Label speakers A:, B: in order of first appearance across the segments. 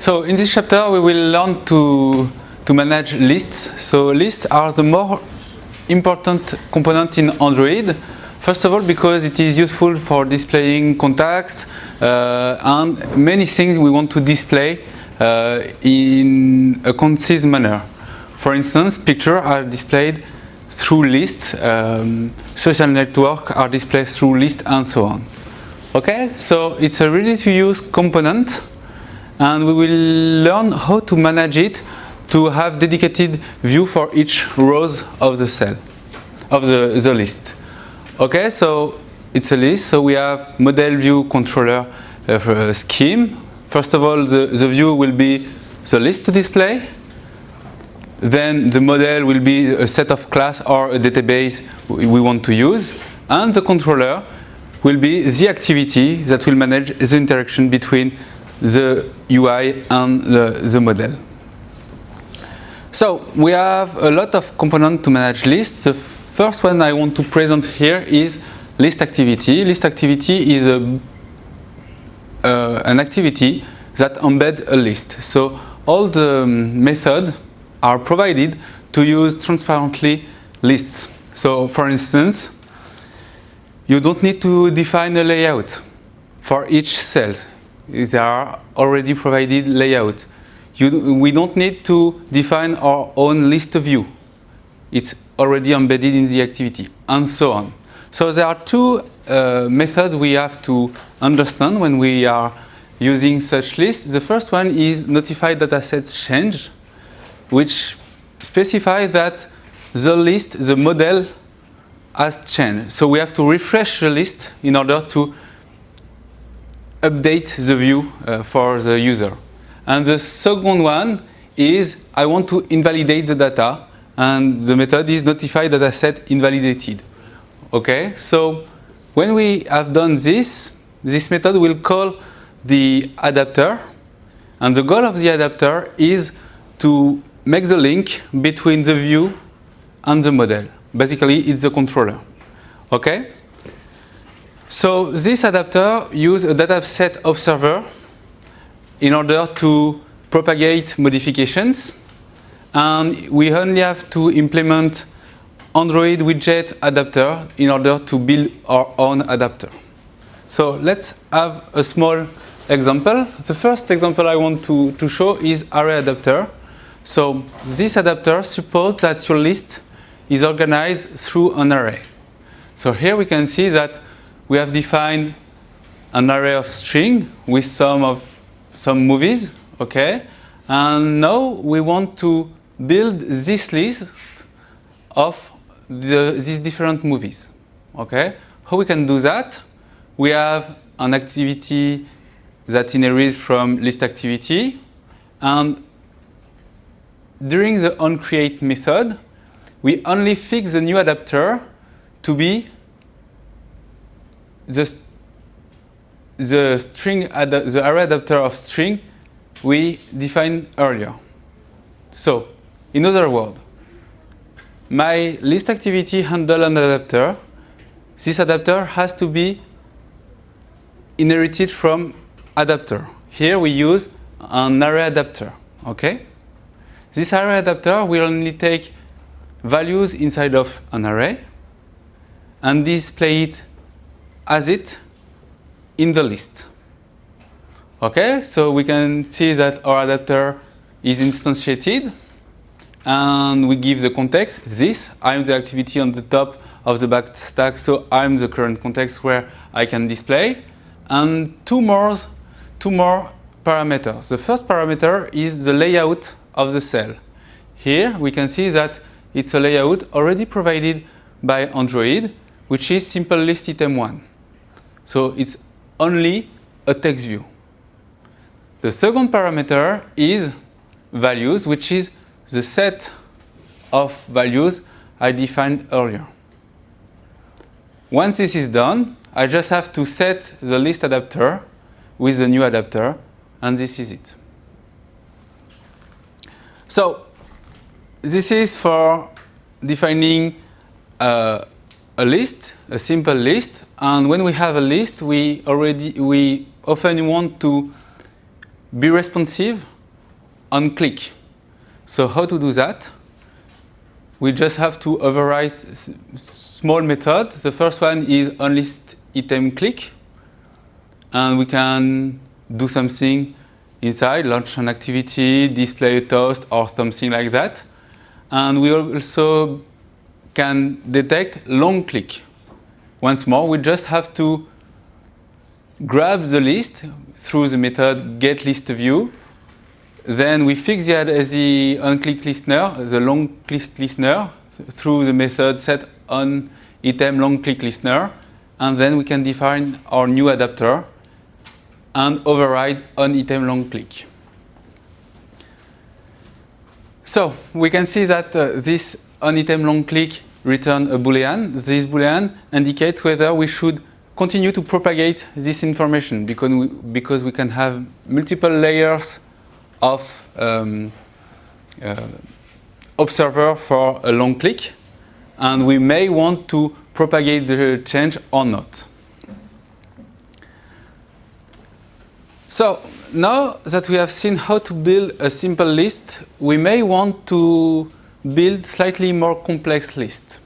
A: So in this chapter we will learn to, to manage lists. So lists are the more important component in Android. First of all because it is useful for displaying contacts uh, and many things we want to display uh, in a concise manner. For instance, pictures are displayed through lists, um, social networks are displayed through lists and so on. Okay, so it's a ready to use component and we will learn how to manage it to have dedicated view for each rows of the cell, of the, the list. Okay, so it's a list, so we have model view controller uh, scheme. First of all, the, the view will be the list to display, then the model will be a set of class or a database we want to use. And the controller will be the activity that will manage the interaction between the UI and the, the model. So we have a lot of components to manage lists. The first one I want to present here is list activity. List activity is a, uh, an activity that embeds a list. So all the methods are provided to use transparently lists. So for instance, you don't need to define a layout for each cell. There are already provided layout. You, we don't need to define our own list view. It's already embedded in the activity, and so on. So there are two uh, methods we have to understand when we are using such lists. The first one is notify datasets change which specify that the list, the model has changed. So we have to refresh the list in order to update the view uh, for the user. And the second one is I want to invalidate the data and the method is notify dataset invalidated. Okay, so when we have done this, this method will call the adapter and the goal of the adapter is to make the link between the view and the model. Basically, it's the controller. Okay? So this adapter uses a dataset observer in order to propagate modifications. And we only have to implement Android widget adapter in order to build our own adapter. So let's have a small example. The first example I want to, to show is array adapter. So this adapter supports that your list is organized through an array. So here we can see that we have defined an array of string with some of some movies, okay? And now we want to build this list of the, these different movies, okay? How we can do that? We have an activity that inherits from list activity and during the onCreate method, we only fix the new adapter to be the, the string the array adapter of string we defined earlier. So, in other words, my list activity handle an adapter. This adapter has to be inherited from adapter. Here we use an array adapter. Okay? This array adapter will only take values inside of an array and display it as it in the list. Okay, so we can see that our adapter is instantiated and we give the context, this, I'm the activity on the top of the back stack, so I'm the current context where I can display. And two more, two more parameters. The first parameter is the layout of the cell. Here we can see that it's a layout already provided by Android, which is simple list item 1. So it's only a text view. The second parameter is values, which is the set of values I defined earlier. Once this is done, I just have to set the list adapter with the new adapter, and this is it. So this is for defining uh, a list, a simple list. And when we have a list, we already we often want to be responsive on click. So how to do that? We just have to override small method. The first one is onList item click. And we can do something inside, launch an activity, display a toast or something like that. And we also can detect long click. Once more, we just have to grab the list through the method getListView. Then we fix the, the onClick listener, the long click listener, through the method set on item long click listener. And then we can define our new adapter and override on item long click. So we can see that uh, this on item long click return a boolean. This boolean indicates whether we should continue to propagate this information because we, because we can have multiple layers of um, uh, observer for a long click and we may want to propagate the change or not. So now that we have seen how to build a simple list, we may want to build slightly more complex list.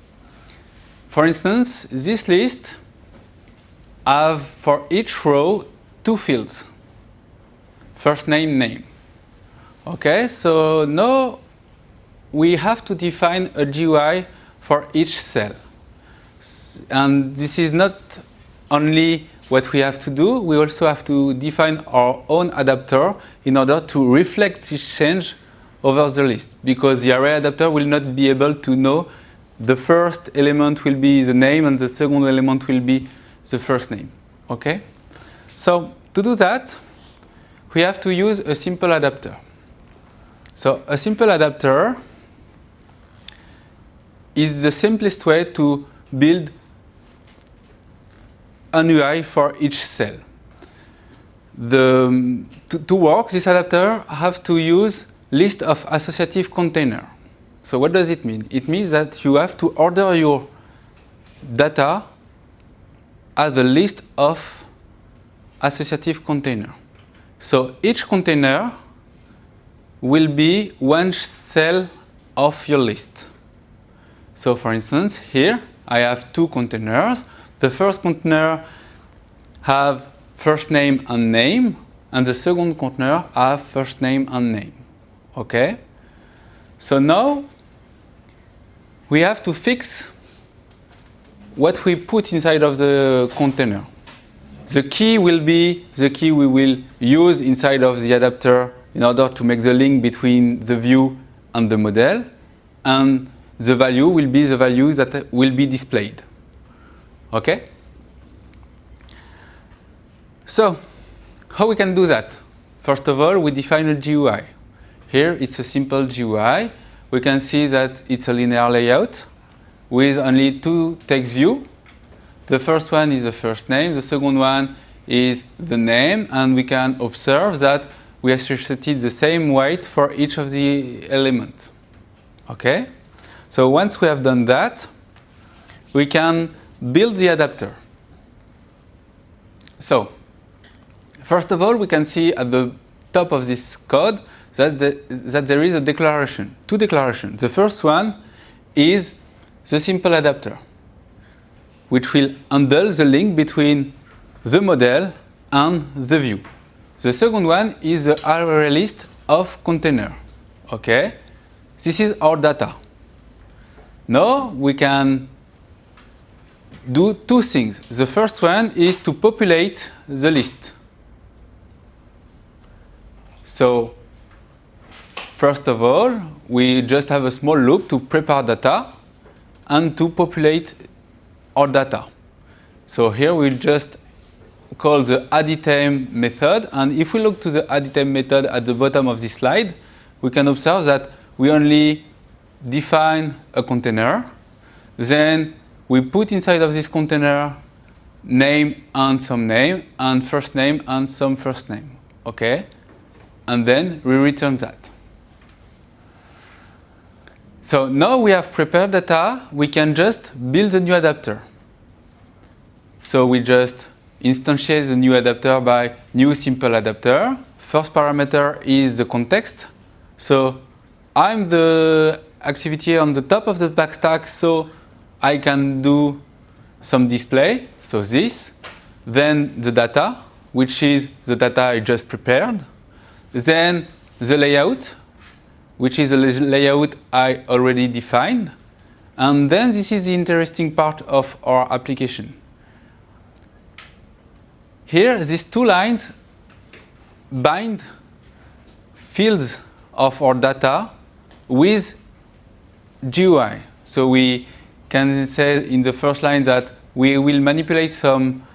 A: For instance, this list have for each row two fields, first name, name. Okay, so now we have to define a GUI for each cell. And this is not only what we have to do, we also have to define our own adapter in order to reflect this change over the list because the array adapter will not be able to know the first element will be the name and the second element will be the first name. Okay? So to do that, we have to use a simple adapter. So a simple adapter is the simplest way to build an UI for each cell. The, to, to work, this adapter have to use list of associative container. So what does it mean? It means that you have to order your data as a list of associative container. So each container will be one cell of your list. So for instance, here I have two containers. The first container have first name and name, and the second container have first name and name. Okay? So now we have to fix what we put inside of the container. The key will be the key we will use inside of the adapter in order to make the link between the view and the model. And the value will be the value that will be displayed. Okay? So, how we can do that? First of all, we define a GUI. Here, it's a simple GUI. We can see that it's a linear layout with only two text view. The first one is the first name. The second one is the name. And we can observe that we associated the same weight for each of the elements. Okay? So once we have done that, we can build the adapter. So, first of all, we can see at the top of this code that, the, that there is a declaration, two declarations. The first one is the simple adapter, which will handle the link between the model and the view. The second one is the array list of container. Okay, this is our data. Now we can do two things. The first one is to populate the list. So first of all, we just have a small loop to prepare data and to populate our data. So here we'll just call the addItem method and if we look to the addItem method at the bottom of this slide, we can observe that we only define a container. Then we put inside of this container name and some name and first name and some first name. Okay? And then we return that. So now we have prepared data, we can just build a new adapter. So we just instantiate the new adapter by new simple adapter. first parameter is the context. So I'm the activity on the top of the backstack, so I can do some display, so this. Then the data, which is the data I just prepared. Then the layout, which is a layout I already defined. And then this is the interesting part of our application. Here, these two lines bind fields of our data with GUI. So we can say in the first line that we will manipulate some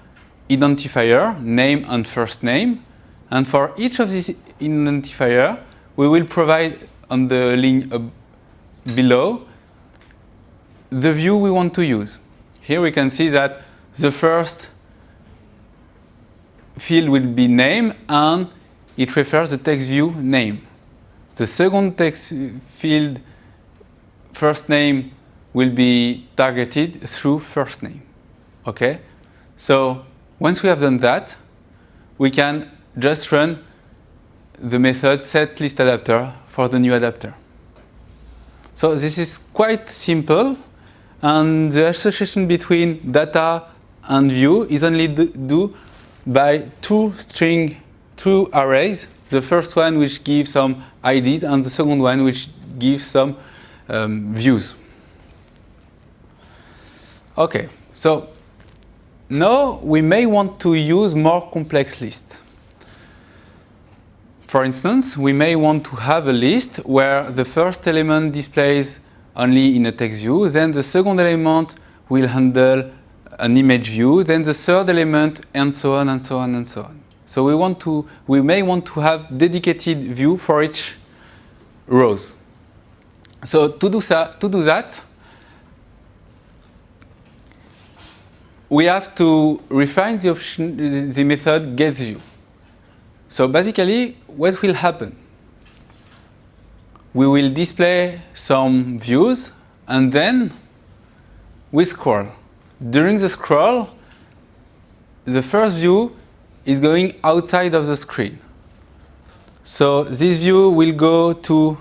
A: identifier, name and first name. And for each of these identifier, we will provide on the link below the view we want to use. Here we can see that the first field will be name and it refers the text view name. The second text field first name will be targeted through first name. Okay? So once we have done that, we can just run the method set list adapter for the new adapter. So this is quite simple and the association between data and view is only do by two string, two arrays. The first one which gives some IDs and the second one which gives some um, views. Okay, so now we may want to use more complex lists. For instance, we may want to have a list where the first element displays only in a text view, then the second element will handle an image view, then the third element, and so on and so on and so on. So we want to, we may want to have dedicated view for each rows. So to do, to do that, we have to refine the option, the method getView. So basically, what will happen? We will display some views and then we scroll. During the scroll, the first view is going outside of the screen. So this view will go to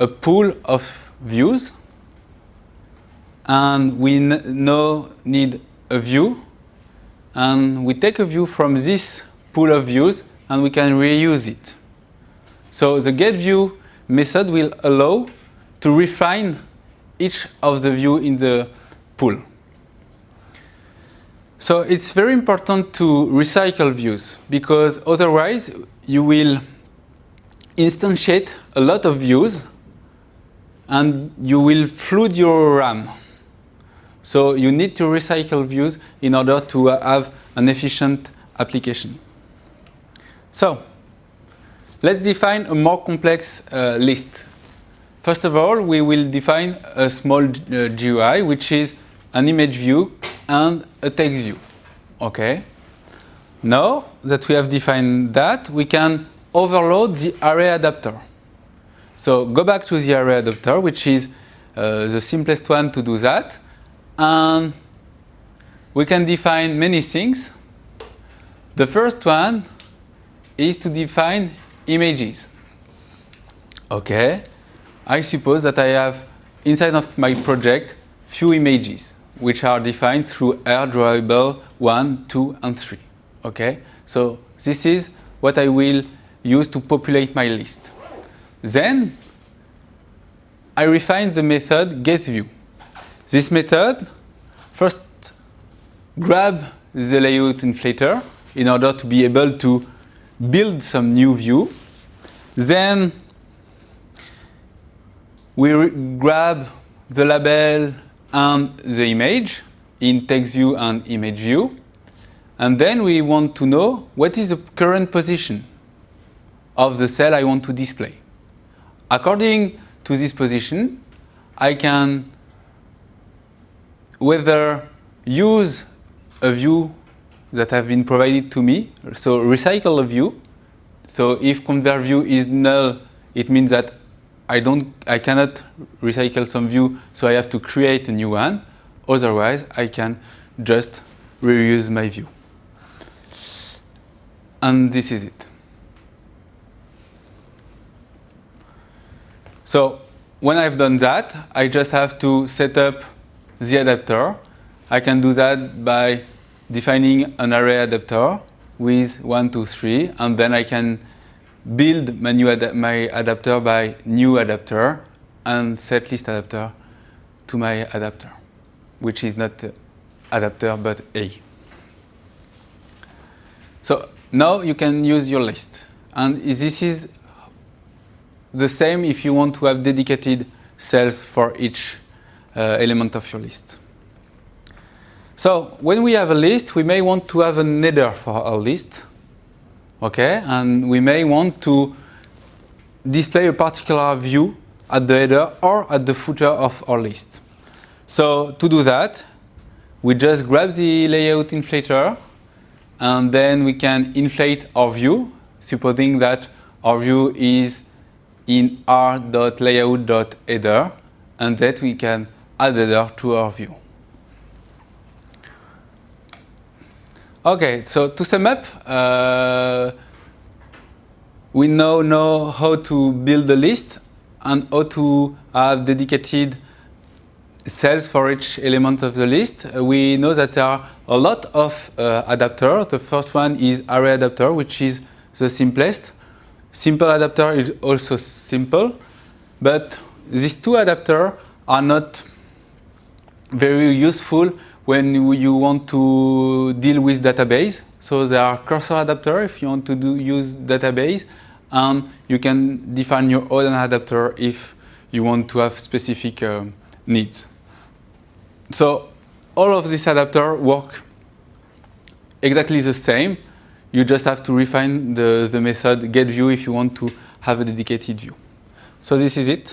A: a pool of views and we now need a view and we take a view from this pool of views and we can reuse it. So the getView method will allow to refine each of the view in the pool. So it's very important to recycle views because otherwise you will instantiate a lot of views and you will flood your RAM. So you need to recycle views in order to have an efficient application. So let's define a more complex uh, list. First of all, we will define a small uh, GUI, which is an image view and a text view. Okay. Now that we have defined that, we can overload the array adapter. So go back to the array adapter, which is uh, the simplest one to do that. And we can define many things. The first one is to define images. Okay, I suppose that I have inside of my project few images which are defined through R drawable 1, 2 and 3. Okay, so this is what I will use to populate my list. Then I refine the method getView. This method first grab the layout inflator in order to be able to build some new view. Then we grab the label and the image in text view and image view. And then we want to know what is the current position of the cell I want to display. According to this position, I can whether use a view that have been provided to me. So recycle a view. So if convert view is null, it means that I don't, I cannot recycle some view, so I have to create a new one. Otherwise, I can just reuse my view. And this is it. So when I've done that, I just have to set up the adapter. I can do that by defining an array adapter with 1, 2, 3, and then I can build my, new ad my adapter by new adapter and set list adapter to my adapter, which is not adapter but A. So now you can use your list. And this is the same if you want to have dedicated cells for each uh, element of your list. So when we have a list, we may want to have an header for our list. Okay, and we may want to display a particular view at the header or at the footer of our list. So to do that, we just grab the layout inflator and then we can inflate our view, supposing that our view is in r.layout.header and that we can add header to our view. Okay, so to sum up, uh, we now know how to build a list and how to have dedicated cells for each element of the list. We know that there are a lot of uh, adapters. The first one is array adapter, which is the simplest. Simple adapter is also simple, but these two adapters are not very useful when you want to deal with database. So there are cursor adapter if you want to do, use database, and you can define your own adapter if you want to have specific uh, needs. So all of these adapters work exactly the same. You just have to refine the, the method getView if you want to have a dedicated view. So this is it.